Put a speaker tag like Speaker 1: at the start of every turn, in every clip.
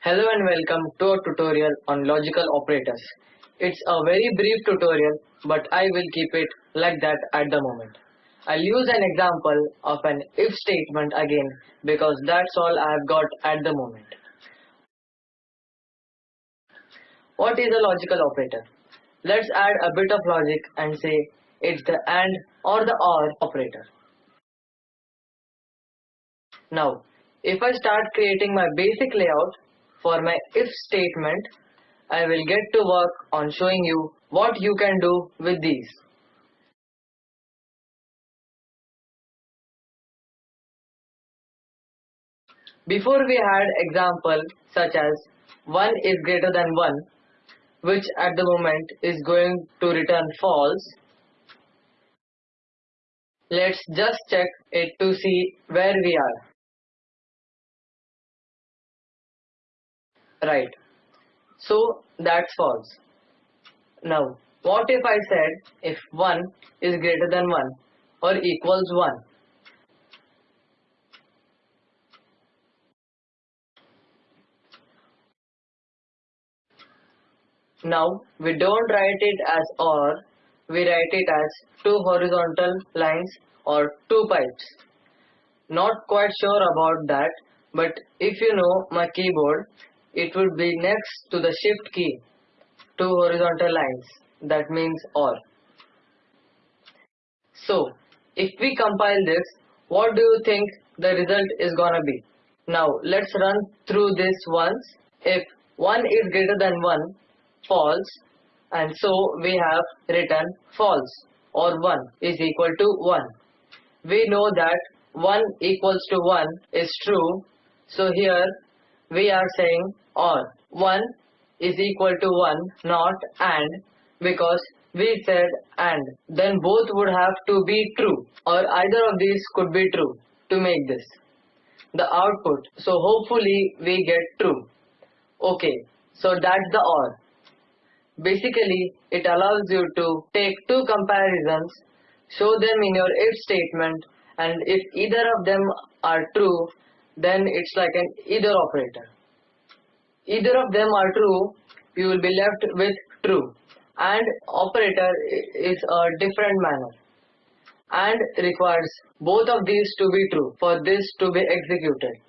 Speaker 1: Hello and welcome to a tutorial on logical operators. It's a very brief tutorial but I will keep it like that at the moment. I'll use an example of an if statement again because that's all I've got at the moment. What is a logical operator? Let's add a bit of logic and say it's the AND or the OR operator. Now, if I start creating my basic layout for my if statement, I will get to work on showing you what you can do with these. Before we had example such as 1 is greater than 1 which at the moment is going to return false. Let's just check it to see where we are. Right. So that's false. Now, what if I said if 1 is greater than 1 or equals 1? Now, we don't write it as OR, we write it as two horizontal lines or two pipes. Not quite sure about that, but if you know my keyboard, it would be next to the shift key, two horizontal lines, that means OR. So, if we compile this, what do you think the result is gonna be? Now, let's run through this once. If 1 is greater than 1, false, and so we have written false or 1 is equal to 1. We know that 1 equals to 1 is true, so here we are saying or 1 is equal to 1 not and because we said and. Then both would have to be true or either of these could be true to make this. The output. So hopefully we get true. Okay so that's the or basically it allows you to take two comparisons show them in your if statement and if either of them are true then it's like an either operator. Either of them are true, you will be left with true. And operator is a different manner and requires both of these to be true for this to be executed.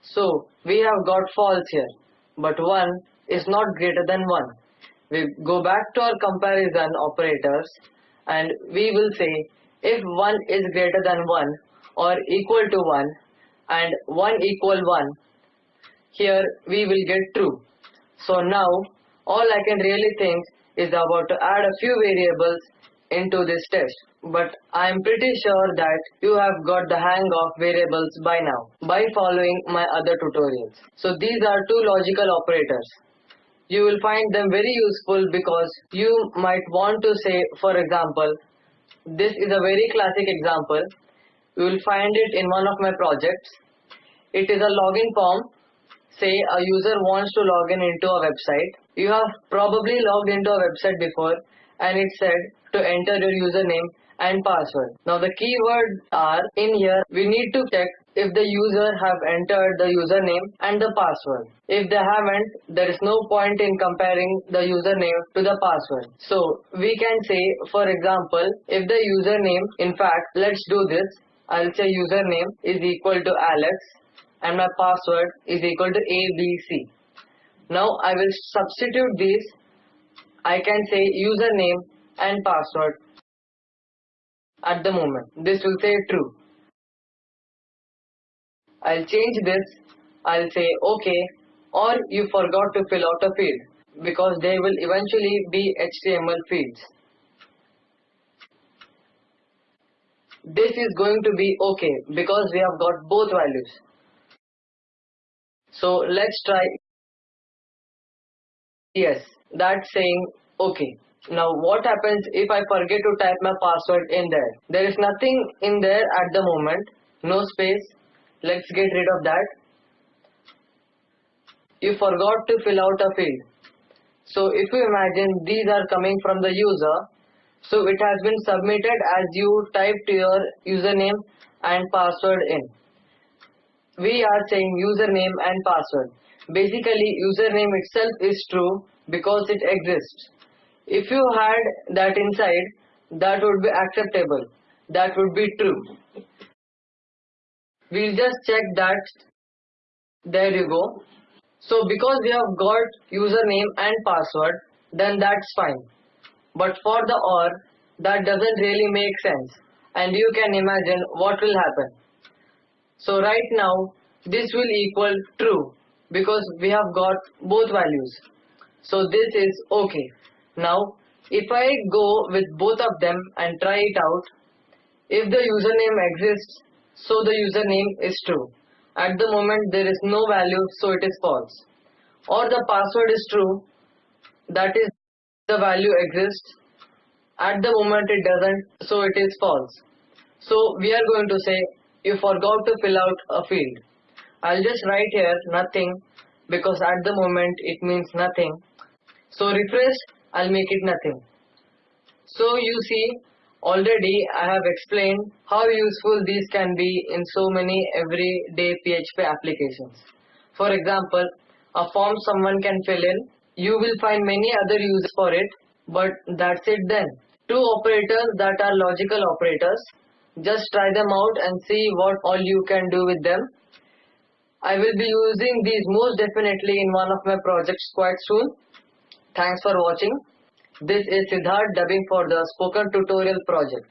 Speaker 1: So we have got false here, but 1 is not greater than 1. We go back to our comparison operators and we will say if 1 is greater than 1 or equal to 1 and 1 equal 1 here we will get true. So now all I can really think is about to add a few variables into this test. But I am pretty sure that you have got the hang of variables by now by following my other tutorials. So these are two logical operators. You will find them very useful because you might want to say for example this is a very classic example. You will find it in one of my projects. It is a login form. Say a user wants to log in into a website. You have probably logged into a website before and it said to enter your username and password. Now the keywords are in here. We need to check if the user have entered the username and the password. If they haven't, there is no point in comparing the username to the password. So we can say, for example, if the username, in fact, let's do this. I'll say username is equal to Alex and my password is equal to ABC. Now I will substitute these. I can say username and password at the moment. This will say true. I'll change this. I'll say OK or you forgot to fill out a field because they will eventually be HTML fields. This is going to be OK because we have got both values. So let's try. Yes, that's saying OK. Now what happens if I forget to type my password in there? There is nothing in there at the moment. No space Let's get rid of that. You forgot to fill out a field. So if you imagine these are coming from the user, so it has been submitted as you typed your username and password in. we are saying username and password. Basically username itself is true because it exists. If you had that inside, that would be acceptable. That would be true. We'll just check that. There you go. So because we have got username and password, then that's fine. But for the OR, that doesn't really make sense. And you can imagine what will happen. So right now, this will equal true because we have got both values. So this is okay. Now, if I go with both of them and try it out, if the username exists, so the username is true. At the moment there is no value, so it is false. Or the password is true, that is the value exists. At the moment it doesn't, so it is false. So we are going to say you forgot to fill out a field. I'll just write here nothing because at the moment it means nothing. So refresh, I'll make it nothing. So you see already I have explained how useful these can be in so many everyday PHP applications. For example, a form someone can fill in, you will find many other uses for it, but that's it then. Two operators that are logical operators, just try them out and see what all you can do with them. I will be using these most definitely in one of my projects quite soon. Thanks for watching. This is Siddharth dubbing for the Spoken Tutorial project.